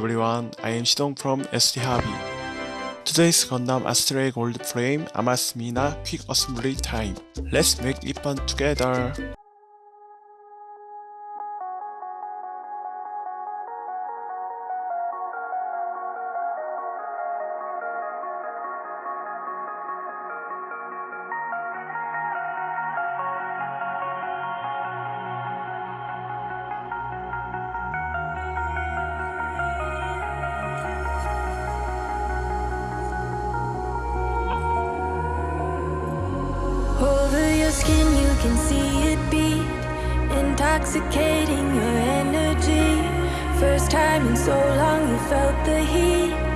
everyone, I am Shidong from ST Hobby. Today's Gundam Astray Gold Frame Amatsu Mina Quick Assembly Time. Let's make it fun together! intoxicating your energy. First time in so long you felt the heat.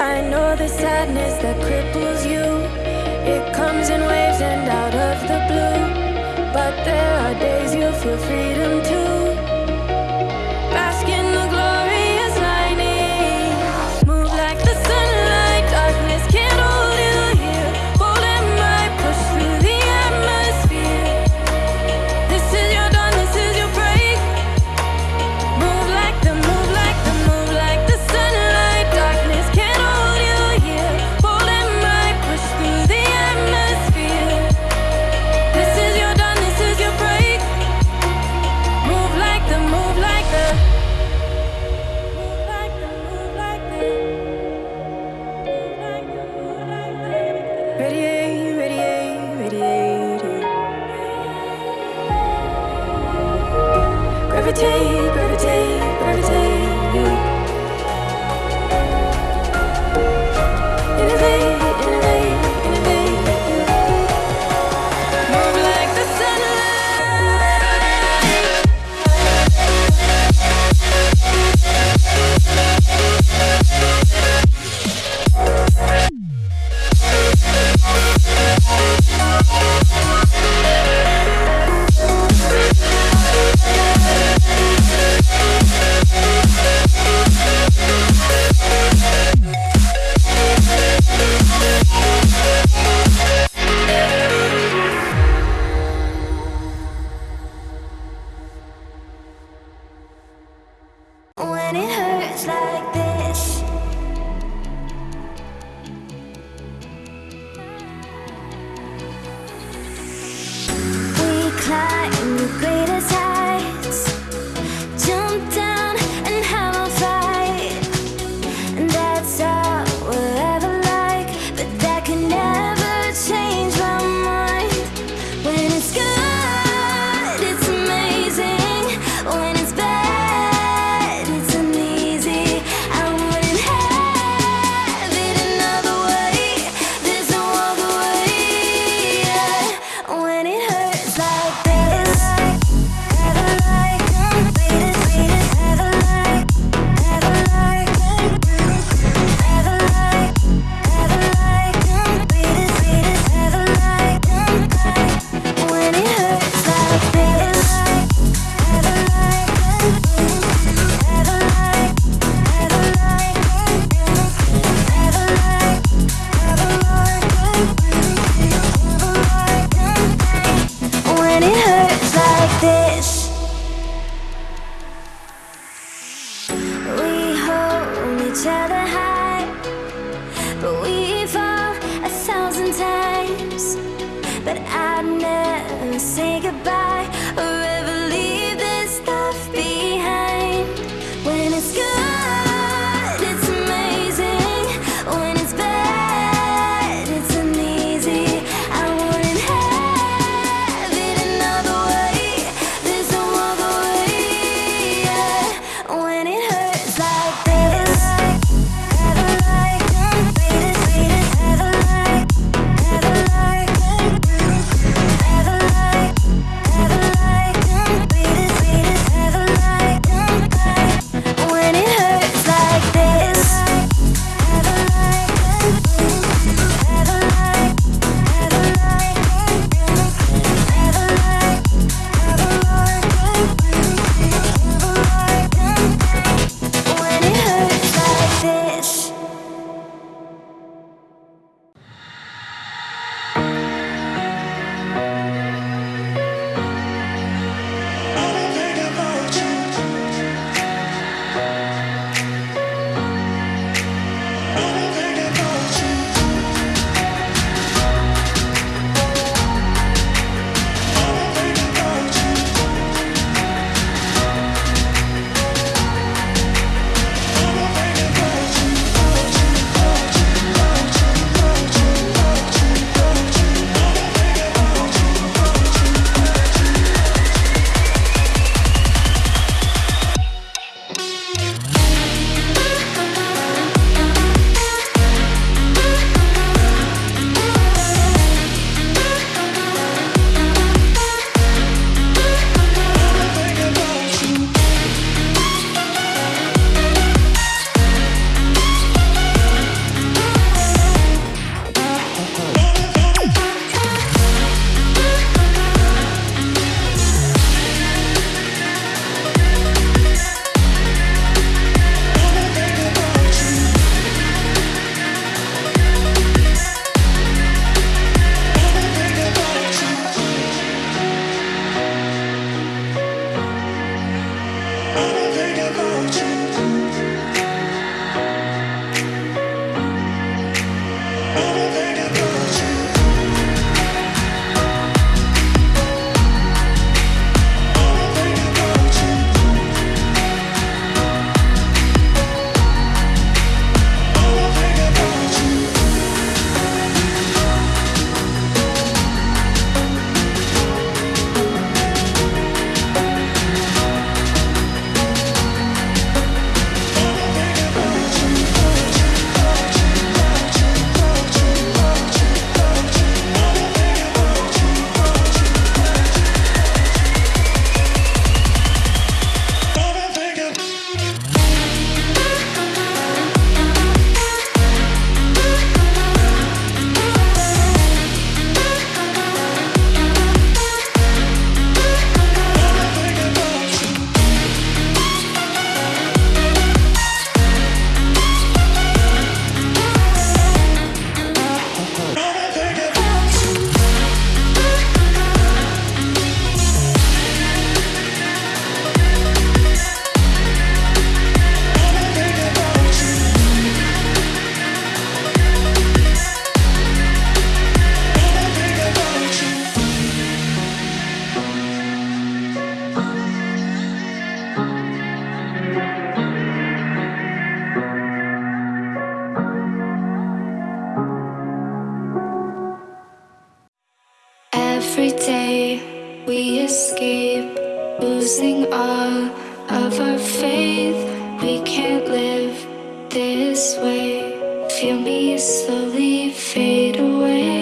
I know the sadness that cripples you. It comes in waves and out of the blue. But there are days you feel free. Radiate, radiate, radiate. Gravitate. Feel me slowly fade away.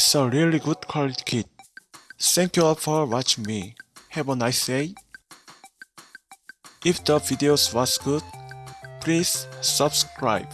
It's a really good quality kit. Thank you all for watching me. Have a nice day. If the videos was good, please subscribe.